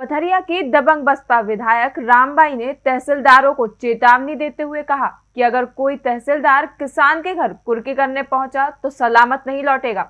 पथरिया की दबंग बसपा विधायक रामबाई ने तहसीलदारों को चेतावनी देते हुए कहा कि अगर कोई तहसीलदार किसान के घर कुर्की करने पहुँचा तो सलामत नहीं लौटेगा।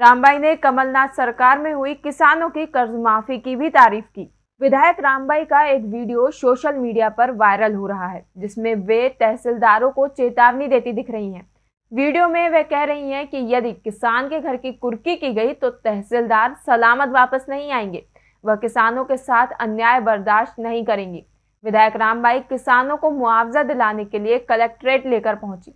रामबाई ने कमलनाथ सरकार में हुई किसानों की कर्ज माफ़ी की भी तारीफ़ की। विधायक रामबाई का एक वीडियो सोशल मीडिया पर वायरल हो रहा है, जिसमें वे तहसीलदारों को चेतावनी देती दिख रही हैं। वीडियो में वे कह रही हैं कि यदि किसान के घर की कुर्की की गई तो तहसीलदार सलामत वापस नहीं आएँगे। वह किसानों के साथ अन्याय बर्दाश्त नहीं करेंगी विधायक रामबाई किसानों को मुआवजा दिलाने के लिए कलेक्ट्रेट लेकर पहुँची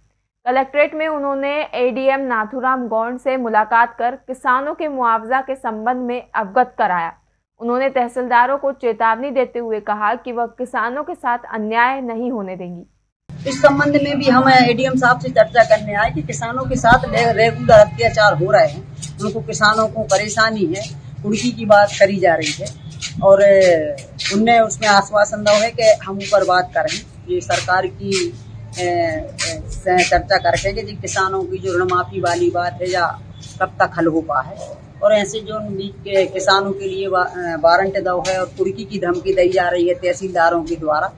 कलेक्ट्रेट में उन्होंने एडीएम नाथुराम गौंड से मुलाकात कर किसानों के मुआवजा के संबंध में अवगत कराया उन्होंने तहसीलदारों को चेतावनी देते हुए कहा कि वह किसानों के साथ अन्याय नहीं होने देंगी इस संबंध में भी हम एडीएम साहब से चर्चा करने आए कि किसानों के साथ रेगुलर अत्याचार हो रहे हैं उनको किसानों को परेशानी है कुर्की की बात करी जा रही है। और उनने उसमें आश्वासन दो है कि हम ऊपर बात करें। ये सरकार की चर्चा करके कि किसानों की जो ऋण माफ़ी वाली बात है या कब तक हल हो पा है। और ऐसे जो के किसानों के लिए वारंट दो है और कुर्की की धमकी दी जा रही है तहसीलदारों के द्वारा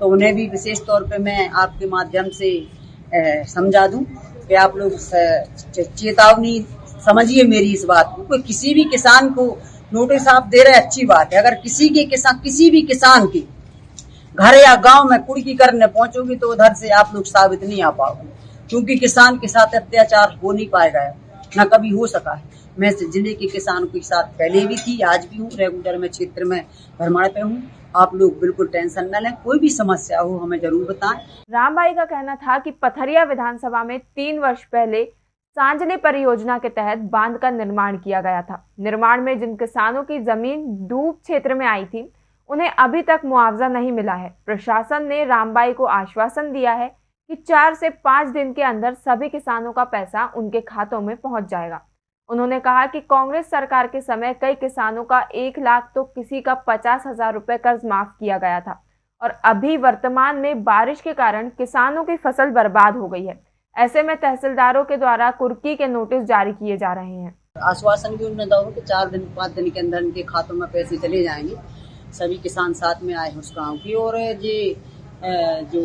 तो उन्हें भी विशेष तौर पे मैं आपके माध्यम से समझा दूँ कि आप लोग चेतावनी समझिए मेरी इस बात को। कोई किसी भी किसान को नोटिस आप दे रहे अच्छी बात है। अगर किसी के किसान, किसी भी किसान की घर या गाँव में कुड़की करने पहुंचोगी तो उधर से आप लोग साबित नहीं आ पाओगे। क्योंकि किसान के साथ अत्याचार हो नहीं पाएगा न कभी हो सका है। मैं ज़िले के किसानों के साथ पहले भी थी, आज भी हूँ, रेगुलर में क्षेत्र में भरमाड़ पे हूँ। आप लोग बिल्कुल टेंशन न लें, कोई भी समस्या हो हमें ज़रूर बताएँ। रामबाई का कहना था कि पथरिया विधानसभा में तीन वर्ष पहले सांजले परियोजना के तहत बाँध का निर्माण किया गया था। निर्माण में जिन किसानों की ज़मीन डूब क्षेत्र में आई थी, उन्हें अभी तक मुआवजा नहीं मिला है। प्रशासन ने रामबाई को आश्वासन दिया है कि चार से पाँच दिन के अंदर सभी किसानों का पैसा उनके खातों में पहुँच जाएगा। उन्होंने कहा कि कांग्रेस सरकार के समय कई किसानों का एक लाख तो किसी का पचास हज़ार रुपये कर्ज माफ़ किया गया था और अभी वर्तमान में बारिश के कारण किसानों की फ़सल बर्बाद हो गई है। ऐसे में तहसीलदारों के द्वारा कुर्की के नोटिस जारी किए जा रहे हैं। आश्वासन भी उन्होंने दो कि चार दिन, पाँच दिन के अंदर इनके खातों में पैसे चले जाएँगे। सभी किसान साथ में आए उस गाँव की और ये जो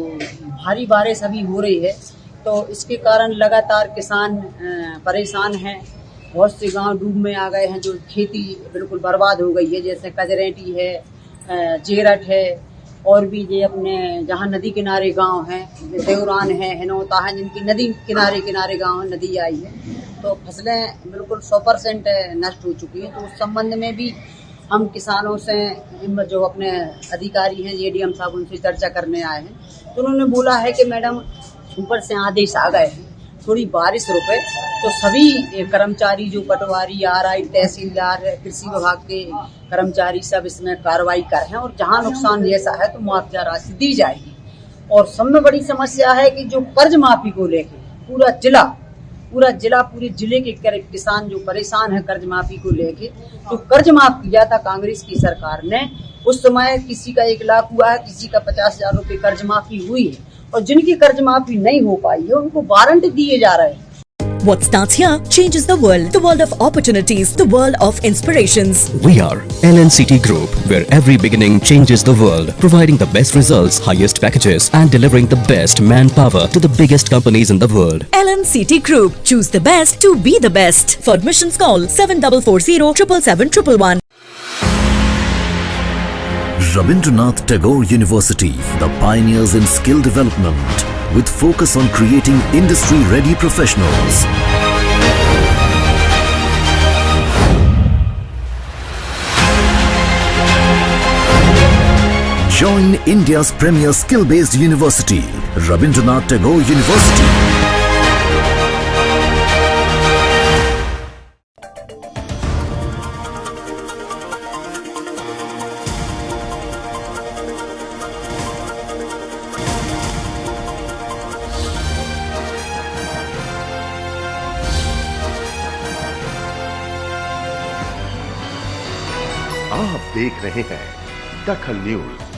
भारी बारिश अभी हो रही है तो इसके कारण लगातार किसान परेशान हैं। बहुत से गाँव डूब में आ गए हैं, जो खेती बिल्कुल बर्बाद हो गई है, जैसे कजरेटी है चेरट है और भी ये अपने जहाँ नदी किनारे गाँव हैं देवरान है, हिनौता है, जिनकी नदी किनारे किनारे गाँव, नदी आई है। तो फ़सलें बिल्कुल सौ परसेंट नष्ट हो चुकी हैं। तो उस संबंध में भी हम किसानों से जो अपने अधिकारी हैं ये डी साहब, उनसे चर्चा करने आए हैं। तो उन्होंने बोला है कि मैडम, ऊपर से आदेश आ गए हैं। थोड़ी बारिश रुके तो सभी कर्मचारी जो पटवारी, आर आई, तहसीलदार कृषि विभाग के कर्मचारी सब इसमें कार्रवाई कर रहे हैं और जहाँ नुकसान जैसा है तो मुआवजा राशि दी जाएगी। और सब में बड़ी समस्या है कि जो कर्ज माफ़ी को लेकर पूरा जिला पूरा जिला, पूरे ज़िले के किसान जो परेशान है कर्ज माफ़ी को लेके तो कर्ज माफ़ किया था कांग्रेस की सरकार ने, उस समय किसी का एक लाख हुआ है, किसी का पचास हज़ार रूपए कर्ज माफ़ी हुई है। और जिनकी कर्ज माफी नहीं हो पाई है उनको वारंट दिए जा रहे हैं What starts here changes the world. The world of opportunities. The world of inspirations. We are LNCT Group, where every beginning changes the world. Providing the best results, highest packages and delivering the best manpower to the biggest companies in the world. LNCT Group. Choose the best to be the best. For admissions call 7440 777 Rabindranath Tagore University, the pioneers in skill development with focus on creating industry-ready professionals. Join India's premier skill-based university, Rabindranath Tagore University. आप देख रहे हैं दखल news.